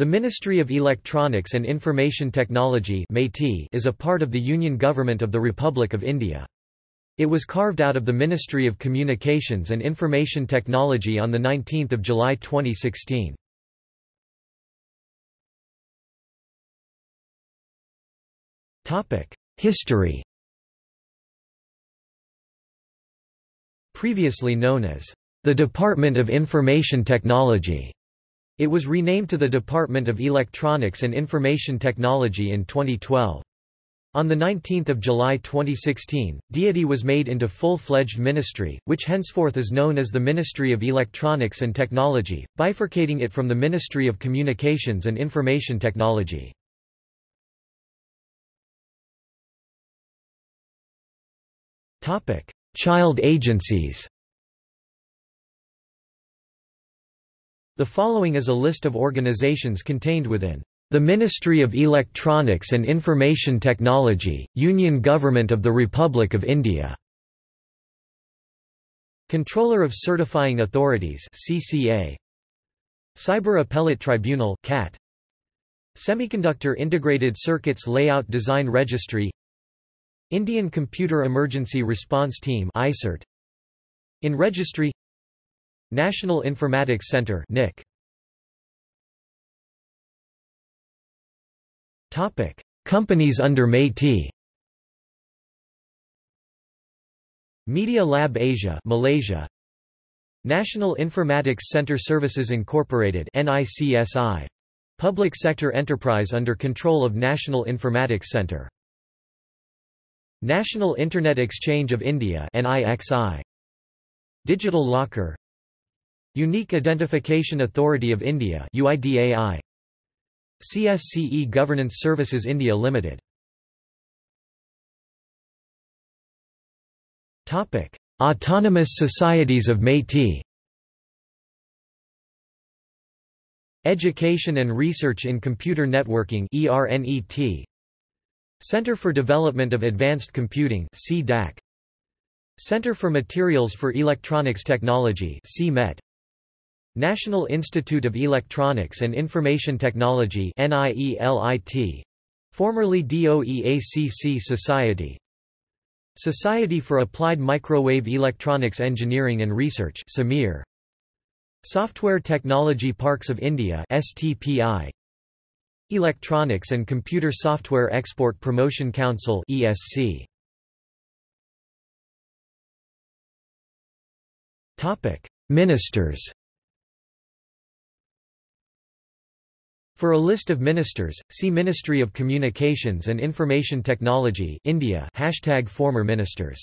The Ministry of Electronics and Information Technology is a part of the Union Government of the Republic of India. It was carved out of the Ministry of Communications and Information Technology on 19 July 2016. History Previously known as the Department of Information Technology. It was renamed to the Department of Electronics and Information Technology in 2012. On 19 July 2016, DITI was made into full-fledged ministry, which henceforth is known as the Ministry of Electronics and Technology, bifurcating it from the Ministry of Communications and Information Technology. Child agencies The following is a list of organizations contained within the Ministry of Electronics and Information Technology, Union Government of the Republic of India. Controller of Certifying Authorities CCA Cyber Appellate Tribunal CAT Semiconductor Integrated Circuits Layout Design Registry. Indian Computer Emergency Response Team ICERT In Registry National Informatics Center NIC. Topic: Companies under MeitY. Media Lab Asia, Malaysia. National Informatics Center Services Incorporated NICSI. Public sector enterprise under control of National Informatics Center. National Internet Exchange of India NIXI. Digital Locker Unique Identification Authority of India UIDAI CSC e-Governance Services India Limited. Topic Autonomous Societies of MeitY Education and Research in Computer Networking ERNET Center for Development of Advanced Computing CDAC Center for Materials for Electronics Technology CMET National Institute of Electronics and Information Technology formerly DOEACC Society. Society for Applied Microwave Electronics Engineering and Research SAMEER Software Technology Parks of India STPI Electronics and Computer Software Export Promotion Council ESC Ministers For a list of ministers, see Ministry of Communications and Information Technology India hashtag former ministers